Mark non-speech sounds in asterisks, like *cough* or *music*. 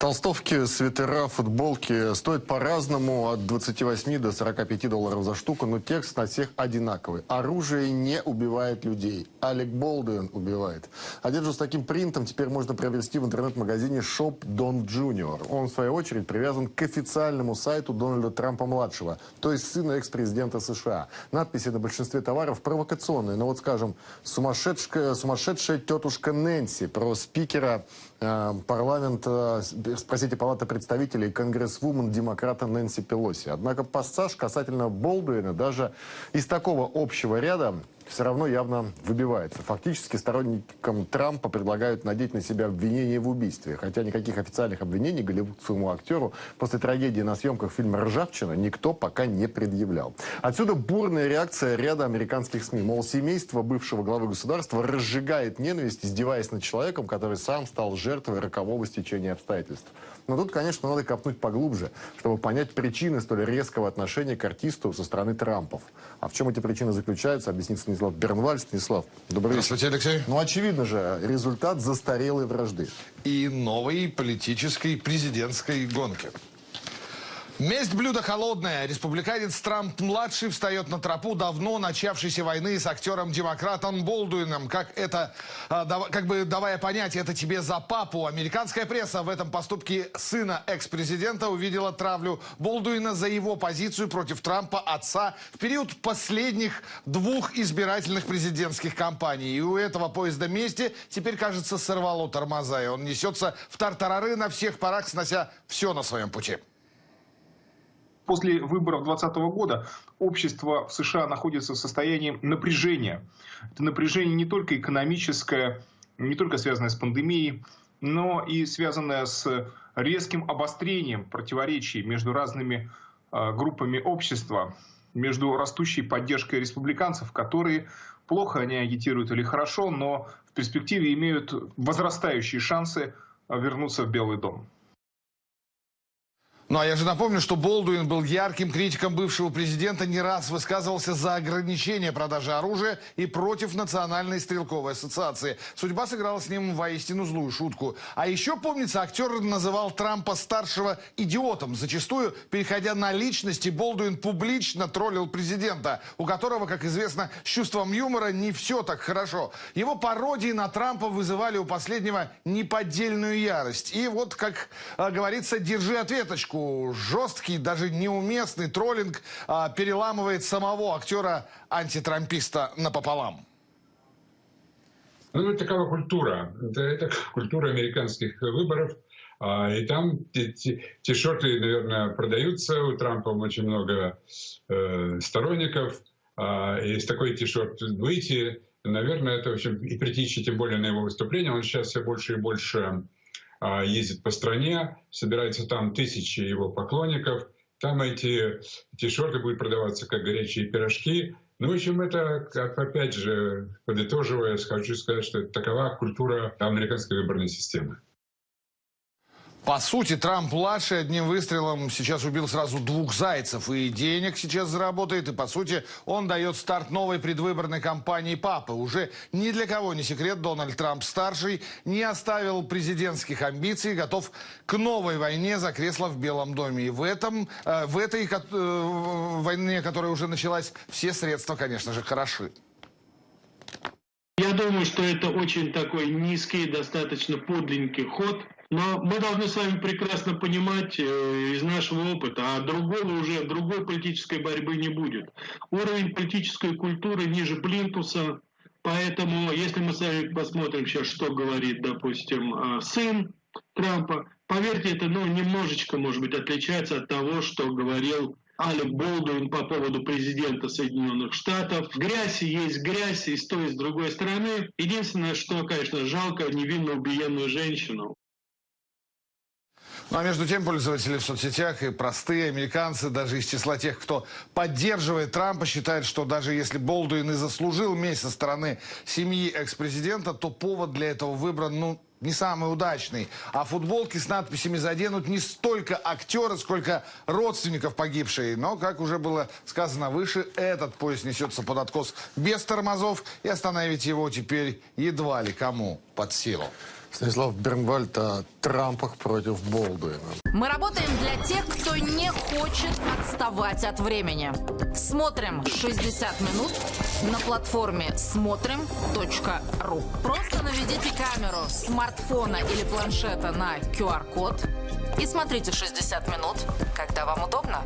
Толстовки, свитера, футболки стоят по-разному, от 28 до 45 долларов за штуку, но текст на всех одинаковый. Оружие не убивает людей. Алек Болдуин убивает. Одежду с таким принтом теперь можно приобрести в интернет-магазине Shop Don Junior. Он, в свою очередь, привязан к официальному сайту Дональда Трампа-младшего, то есть сына экс-президента США. Надписи на большинстве товаров провокационные, но вот, скажем, сумасшедшая, сумасшедшая тетушка Нэнси про спикера э, парламента спросите Палата представителей конгрессвумен демократа Нэнси Пелоси. Однако пассаж касательно Болдуина даже из такого общего ряда все равно явно выбивается. Фактически сторонникам Трампа предлагают надеть на себя обвинение в убийстве. Хотя никаких официальных обвинений голливудскому актеру после трагедии на съемках фильма «Ржавчина» никто пока не предъявлял. Отсюда бурная реакция ряда американских СМИ. Мол, семейство бывшего главы государства разжигает ненависть, издеваясь над человеком, который сам стал жертвой рокового стечения обстоятельств. Но тут, конечно, надо копнуть поглубже, чтобы понять причины столь резкого отношения к артисту со стороны Трампов. А в чем эти причины заключаются, объяснит Станислав Бернваль. Станислав, добрый вечер. Здравствуйте, Алексей. Ну, очевидно же, результат застарелой вражды. И новой политической президентской гонки. Месть блюдо холодное. Республиканец Трамп-младший встает на тропу давно начавшейся войны с актером-демократом Болдуином. Как это, а, как бы давая понять, это тебе за папу. Американская пресса в этом поступке сына экс-президента увидела травлю Болдуина за его позицию против Трампа, отца, в период последних двух избирательных президентских кампаний. И у этого поезда мести теперь, кажется, сорвало тормоза. И он несется в тартарары на всех парах, снося все на своем пути. После выборов 2020 года общество в США находится в состоянии напряжения. Это напряжение не только экономическое, не только связанное с пандемией, но и связанное с резким обострением противоречий между разными а, группами общества, между растущей поддержкой республиканцев, которые плохо они агитируют или хорошо, но в перспективе имеют возрастающие шансы а, вернуться в Белый дом. Ну а я же напомню, что Болдуин был ярким критиком бывшего президента, не раз высказывался за ограничение продажи оружия и против Национальной стрелковой ассоциации. Судьба сыграла с ним воистину злую шутку. А еще, помнится, актер называл Трампа-старшего идиотом. Зачастую, переходя на личности, Болдуин публично троллил президента, у которого, как известно, с чувством юмора не все так хорошо. Его пародии на Трампа вызывали у последнего неподдельную ярость. И вот, как а, говорится, держи ответочку поскольку жесткий, даже неуместный троллинг а, переламывает самого актера-антитрамписта напополам. Ну, такова культура. Это, это *laughs* культура американских выборов. А, и там тишоты, наверное, продаются. У Трампа очень много э, сторонников. А, и с такой тишот выйти, наверное, это, в общем, и притечь тем более на его выступление. Он сейчас все больше и больше ездит по стране, собирается там тысячи его поклонников. Там эти тишерты будут продаваться как горячие пирожки. Ну, в общем, это, как опять же, подытоживая, хочу сказать, что такова культура американской выборной системы. По сути, Трамп-младший одним выстрелом сейчас убил сразу двух зайцев. И денег сейчас заработает, и, по сути, он дает старт новой предвыборной кампании папы. Уже ни для кого не секрет, Дональд Трамп-старший не оставил президентских амбиций, готов к новой войне за кресло в Белом доме. И в, этом, э, в этой э, войне, которая уже началась, все средства, конечно же, хороши. Я думаю, что это очень такой низкий, достаточно подлинный ход – но мы должны с вами прекрасно понимать э, из нашего опыта, а другого уже, другой политической борьбы не будет. Уровень политической культуры ниже плинтуса, поэтому если мы с вами посмотрим сейчас, что говорит, допустим, э, сын Трампа, поверьте, это ну, немножечко, может быть, отличается от того, что говорил Алек Болдуин по поводу президента Соединенных Штатов. Грязь есть грязь и с той, и с другой стороны. Единственное, что, конечно, жалко невинно убиенную женщину. Ну а между тем пользователи в соцсетях и простые американцы, даже из числа тех, кто поддерживает Трампа, считают, что даже если Болдуин и заслужил месть со стороны семьи экс-президента, то повод для этого выбран, ну, не самый удачный. А футболки с надписями заденут не столько актера, сколько родственников погибшей. Но, как уже было сказано выше, этот поезд несется под откос без тормозов, и остановить его теперь едва ли кому под силу. Станислав Бернвальд о Трампах против Болдуина. Мы работаем для тех, кто не хочет отставать от времени. Смотрим 60 минут на платформе смотрим.ру. Просто наведите камеру смартфона или планшета на QR-код и смотрите 60 минут, когда вам удобно.